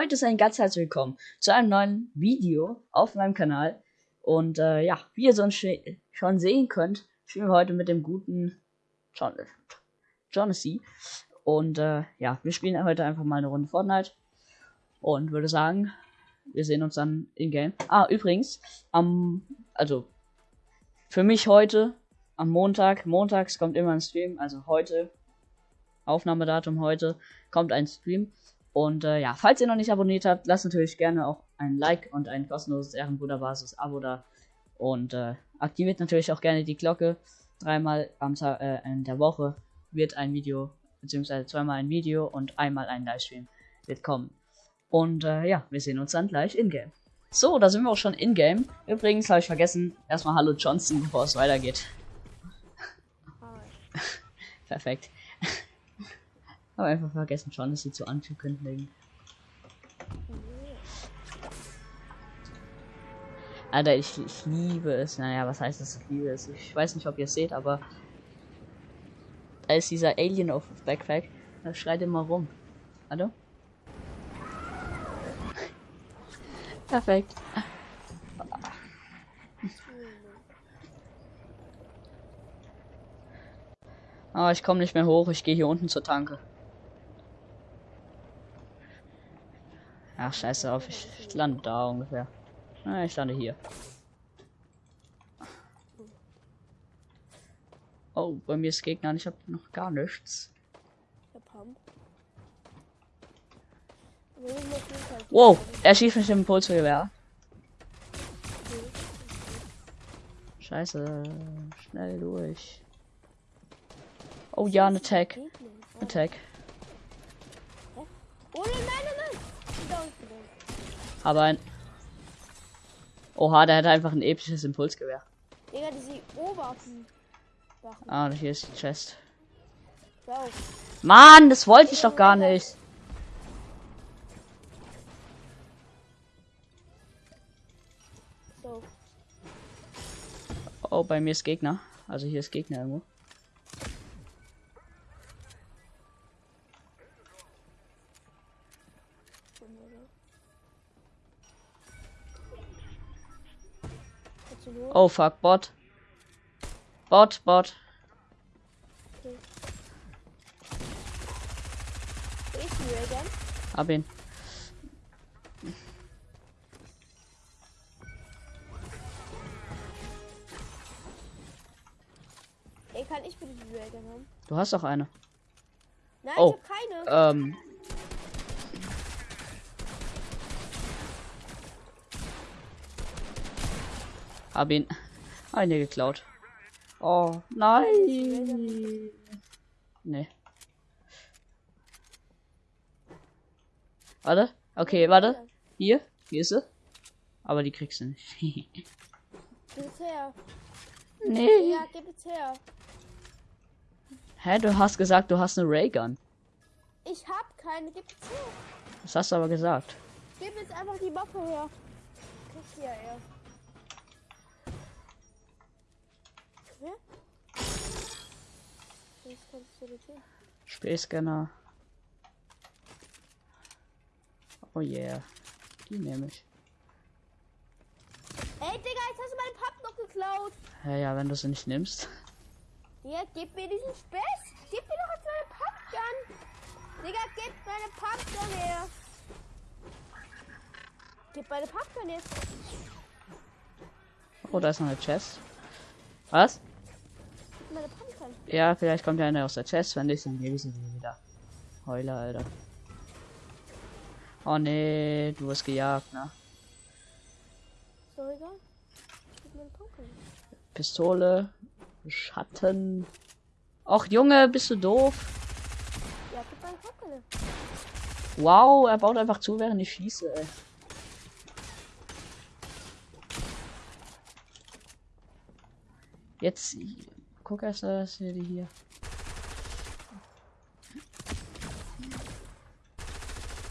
Leute, seien ganz herzlich willkommen zu einem neuen Video auf meinem Kanal. Und äh, ja, wie ihr sonst schon sehen könnt, spielen wir heute mit dem guten John Jonassy. Und äh, ja, wir spielen heute einfach mal eine Runde Fortnite. Und würde sagen, wir sehen uns dann in-game. Ah, übrigens, am, also für mich heute, am Montag, montags kommt immer ein Stream, also heute, Aufnahmedatum heute, kommt ein Stream. Und äh, ja, falls ihr noch nicht abonniert habt, lasst natürlich gerne auch ein Like und ein kostenloses Ehrenbruderbasis Abo da. Und äh, aktiviert natürlich auch gerne die Glocke. Dreimal am Tag äh, in der Woche wird ein Video, beziehungsweise zweimal ein Video und einmal ein Livestream wird kommen. Und äh, ja, wir sehen uns dann gleich in-game. So, da sind wir auch schon in-game. Übrigens habe ich vergessen, erstmal Hallo Johnson, bevor es weitergeht. Perfekt. Habe einfach vergessen, schon, dass sie zu anzukündigen. Alter, ich, ich liebe es. Naja, was heißt das? Ich liebe es. Ich weiß nicht, ob ihr es seht, aber da ist dieser Alien auf Backpack. Da schreit immer rum. Hallo? Perfekt. Aber oh, ich komme nicht mehr hoch. Ich gehe hier unten zur Tanke. Ach, scheiße auf, ich, ich lande da ungefähr. Na, ich lande hier. Oh, bei mir ist Gegner und ich habe noch gar nichts. Wow, er schießt mich im Impulsgewehr. Scheiße, schnell durch. Oh ja, ein Attack. Attack. Oh nein, nein, nein. Aber ein. Oha, der hat einfach ein episches Impulsgewehr. Digga, diese Oberwaffen. Ah, hier ist die Chest. Mann, das wollte ich doch gar nicht. Oh, bei mir ist Gegner. Also hier ist Gegner irgendwo. Oh fuck, Bot. Bot, Bot. Hab ihn. Ey, kann ich bitte die Railgun haben? Du hast doch eine. Nein, oh, ich hab keine. Ähm, Hab ihn. Eine geklaut. Oh, nein. Nee. Warte. Okay, warte. Hier. Hier ist sie. Aber die kriegst du nicht. gib es her. Nee. Ja, gib es her. Hä, du hast gesagt, du hast eine Raygun. Ich hab keine, gib es her. Das hast du aber gesagt. Gib jetzt einfach die Waffe her. Kriegst du ja erst. Spielscanner. Oh yeah. Die nehme ich. Ey, Digga, jetzt hast du meinen Papp noch geklaut. Ja, ja, wenn du sie nicht nimmst. Ja, gib mir diesen Spess. Gib mir doch jetzt meine Pumpgun. Digga, gib meine Pumpgun her. Gib meine Pumpgun jetzt. Oh, da ist noch eine Chest. Was? Ja, vielleicht kommt ja einer aus der Chest, wenn nicht, dann ich sie wieder. Heule, Alter. Oh nee, du hast gejagt, ne? Pistole, Schatten. Och Junge, bist du doof? Ja, wow, er baut einfach zu, während ich schieße, ey. Jetzt guck erst, dass wir die hier.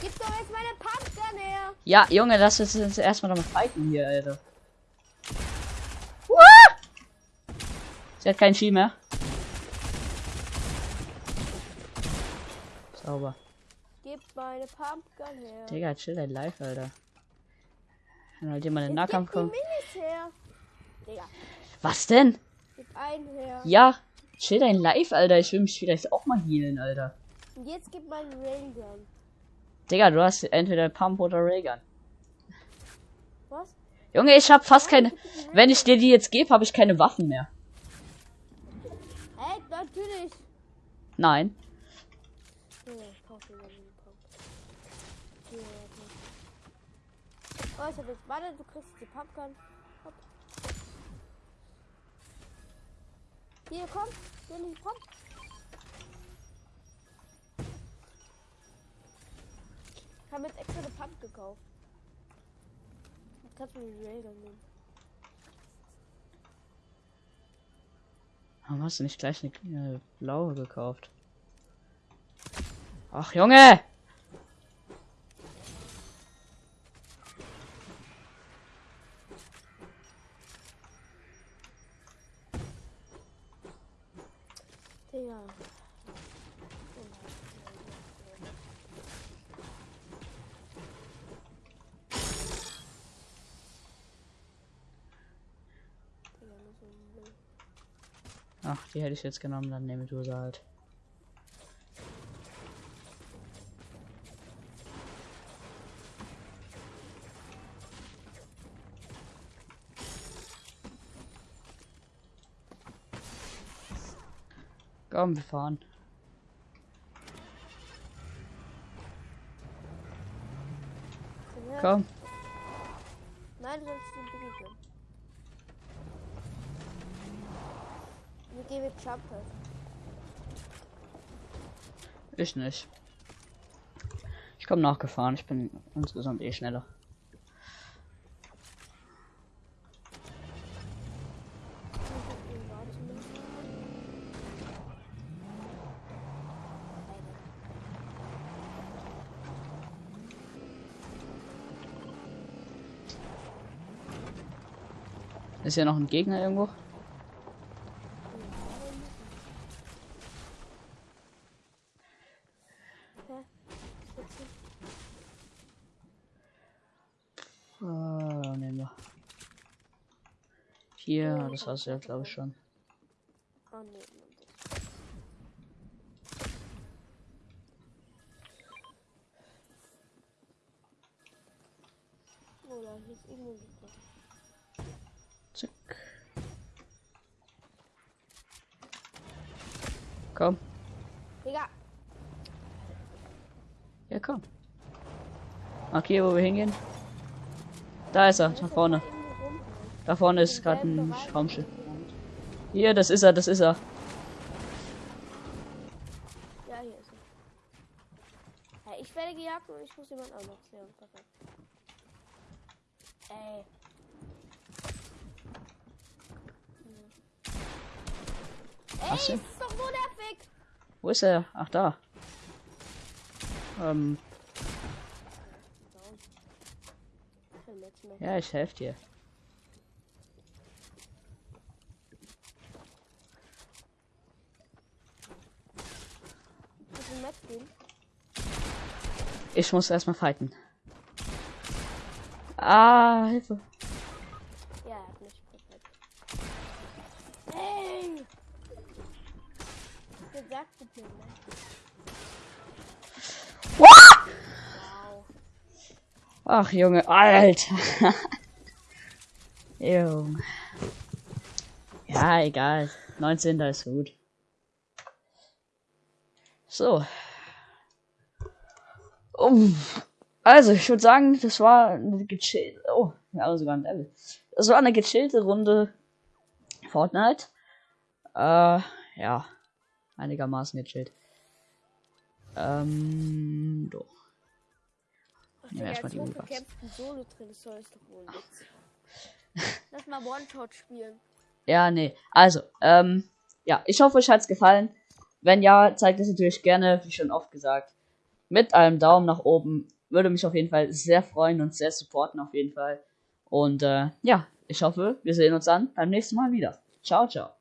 Gib doch jetzt meine Pumpgun her. Ja, Junge, lass uns jetzt erstmal noch mal fighten hier, Alter. Sie hat keinen Ski mehr. Sauber. Gib meine Pumpgun her. Digga, chill dein Live, Alter. Wenn halt jemand in den Nahkampf kommt. Was denn? Gib einen her. Ja, chill dein Live, Alter. Ich will mich vielleicht auch mal healen, Alter. Und jetzt gib meinen Railgun. Digga, du hast entweder Pump oder Raygun. Was? Junge, ich hab fast keine. Wenn ich dir die jetzt gebe, habe ich keine Waffen mehr. Hey, natürlich. Nein. Mal einen. Oh, ich hab jetzt. Warte, du kriegst die Pumpgun. Hier, komm. Hier, Pump. Ich habe jetzt extra eine Pump gekauft. Jetzt kannst du die Railgun nehmen. Warum hast du nicht gleich eine äh, blaue gekauft? Ach, Junge! Müll. Ach, die hätte ich jetzt genommen, dann nehme du sie halt. Komm, wir fahren. Komm. Nein, du sollst den Biggie gönnen. Wir gehen mit Jumper. Ich nicht. Ich komme nachgefahren, ich bin insgesamt eh schneller. Ist hier noch ein Gegner irgendwo? Ah, nehmen wir. Hier, das hast du ja, glaube ich, schon. Oh. Oh, da hier ist irgendwo. Zack. Komm. Digga, Ja, komm. Markier, wo wir hingehen. Da ist er, da vorne. Da vorne ist gerade ein Raumschiff. Hier, das ist er, das ist er. Ja, hier ist er. Ja, ich werde gejagt und ich muss jemand auch noch sehen. Perfekt. Ey. Ey, Was denn? ist doch so nervig. Wo ist er? Ach, da. Ähm, ja, ich helfe dir. Ich muss erstmal fighten. Ah, Hilfe. Ja, er hat mich perfekt. Ey! Gesagt bitte, ne? What? Wow. Ach, Junge, Alter. Junge. Ja, egal. 19. ist gut. So. Um. Also, ich würde sagen, das war eine gechillte. Oh, haben sogar ein Level. Das war eine gechillte Runde Fortnite. Äh, ja. Einigermaßen gechillt. Ähm, doch. Nehmen wir erstmal die Uhr hochbekämpften Solo-Trainer ist doch wohl nichts. Lass mal One-Shot spielen. Ja, nee. Also, ähm, ja, ich hoffe, euch hat's gefallen. Wenn ja, zeigt es natürlich gerne, wie schon oft gesagt, mit einem Daumen nach oben. Würde mich auf jeden Fall sehr freuen und sehr supporten auf jeden Fall. Und äh, ja, ich hoffe, wir sehen uns dann beim nächsten Mal wieder. Ciao, ciao.